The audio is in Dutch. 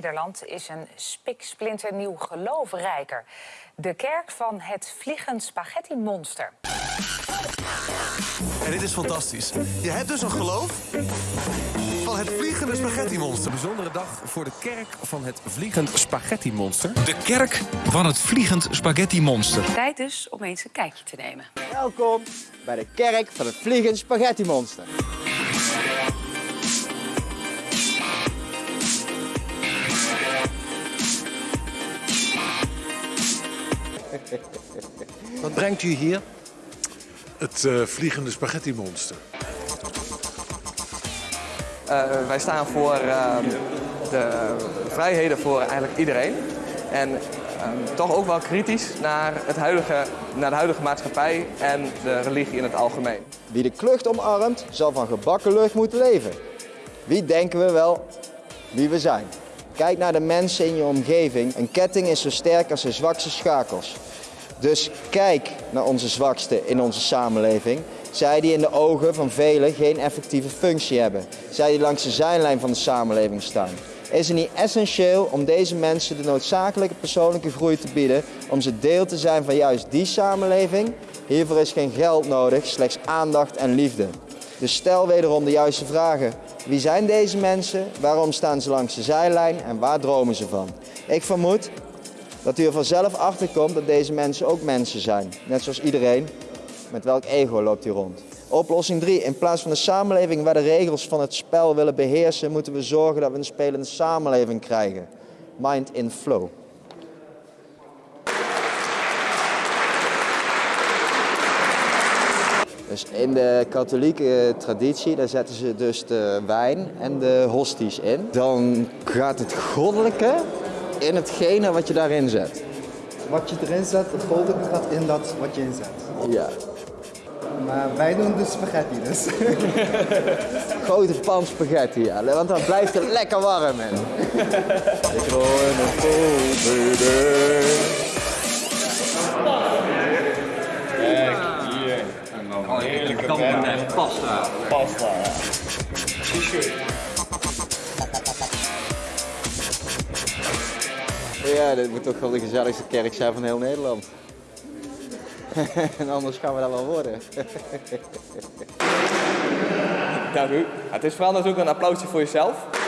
Nederland is een spiksplinternieuw geloofrijker. De kerk van het Vliegend Spaghetti Monster. En dit is fantastisch. Je hebt dus een geloof van het vliegende spaghetti monster. Bijzondere dag voor de kerk van het Vliegend Spaghetti Monster. De kerk van het Vliegend Spaghetti Monster. Tijd dus om eens een kijkje te nemen. Welkom bij de kerk van het Vliegend Spaghetti Monster. Wat brengt u hier? Het eh, vliegende spaghetti monster. Uh, wij staan voor uh, de vrijheden voor eigenlijk iedereen. En uh, toch ook wel kritisch naar, het huidige, naar de huidige maatschappij en de religie in het algemeen. Wie de klucht omarmt, zal van gebakken lucht moeten leven. Wie denken we wel wie we zijn? Kijk naar de mensen in je omgeving. Een ketting is zo sterk als zijn zwakste schakels. Dus kijk naar onze zwakste in onze samenleving. Zij die in de ogen van velen geen effectieve functie hebben. Zij die langs de zijlijn van de samenleving staan. Is het niet essentieel om deze mensen de noodzakelijke persoonlijke groei te bieden om ze deel te zijn van juist die samenleving? Hiervoor is geen geld nodig, slechts aandacht en liefde. Dus stel wederom de juiste vragen. Wie zijn deze mensen? Waarom staan ze langs de zijlijn en waar dromen ze van? Ik vermoed dat u er vanzelf achter komt dat deze mensen ook mensen zijn. Net zoals iedereen. Met welk ego loopt u rond? Oplossing 3. In plaats van een samenleving waar de regels van het spel willen beheersen, moeten we zorgen dat we een spelende samenleving krijgen. Mind in flow. Dus in de katholieke traditie, daar zetten ze dus de wijn en de hosties in. Dan gaat het goddelijke in hetgene wat je daarin zet. Wat je erin zet, het goddelijke gaat in dat wat je inzet. Ja. Maar wij doen de spaghetti dus. Grote pan spaghetti, ja. Want dan blijft het lekker warm in. Ik hoor een dan een heerlijke pasta. Pasta. Ja, dit moet toch wel de gezelligste kerk zijn van heel Nederland. en anders gaan we dat wel worden. Dank u. Het is vooral natuurlijk een applausje voor jezelf.